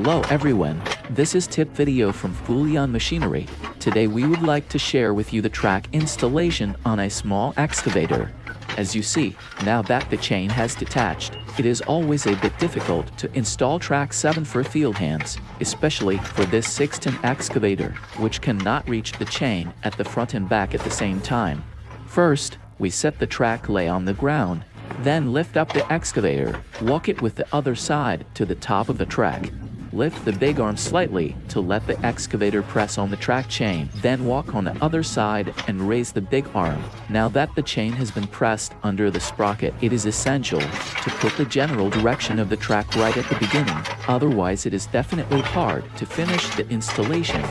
Hello everyone, this is tip video from Fulian Machinery. Today we would like to share with you the track installation on a small excavator. As you see, now that the chain has detached, it is always a bit difficult to install track 7 for field hands, especially for this 6-ton excavator, which cannot reach the chain at the front and back at the same time. First, we set the track lay on the ground, then lift up the excavator, walk it with the other side to the top of the track, Lift the big arm slightly to let the excavator press on the track chain. Then walk on the other side and raise the big arm. Now that the chain has been pressed under the sprocket, it is essential to put the general direction of the track right at the beginning. Otherwise, it is definitely hard to finish the installation.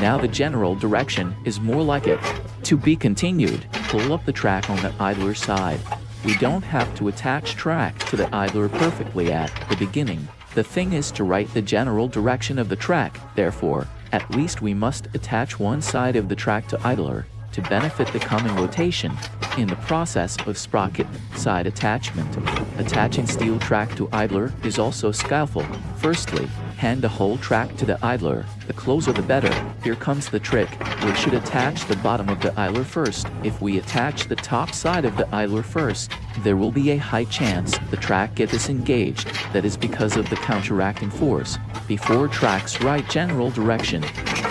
Now the general direction is more like it. To be continued, pull up the track on the idler side. We don't have to attach track to the idler perfectly at the beginning. The thing is to right the general direction of the track, therefore, at least we must attach one side of the track to idler to benefit the coming rotation in the process of sprocket side attachment. Attaching steel track to idler is also skillful. Firstly, hand the whole track to the idler. The closer the better. Here comes the trick. We should attach the bottom of the idler first. If we attach the top side of the idler first, there will be a high chance the track gets disengaged. That is because of the counteracting force. Before track's right general direction,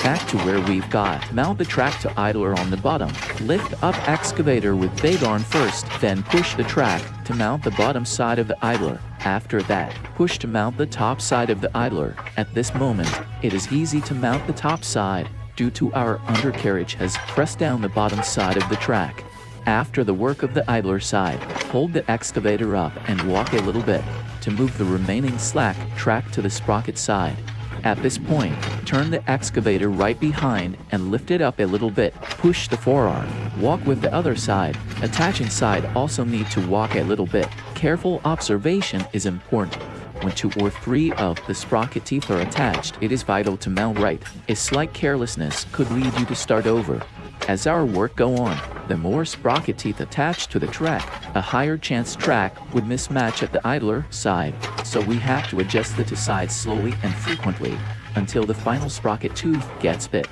back to where we've got. Mount the track to idler on the bottom. Lift up excavator with big arm first, then push the track to mount the bottom side of the idler. After that, push to mount the top side of the idler. At this moment, it is easy to mount the top side due to our undercarriage has pressed down the bottom side of the track. After the work of the idler side, hold the excavator up and walk a little bit to move the remaining slack track to the sprocket side. At this point, turn the excavator right behind and lift it up a little bit. Push the forearm. Walk with the other side. Attaching side also need to walk a little bit. Careful observation is important. When two or three of the sprocket teeth are attached, it is vital to mount right. A slight carelessness could lead you to start over. As our work go on, the more sprocket teeth attached to the track, a higher chance track would mismatch at the idler side, so we have to adjust the two sides slowly and frequently until the final sprocket tooth gets fit.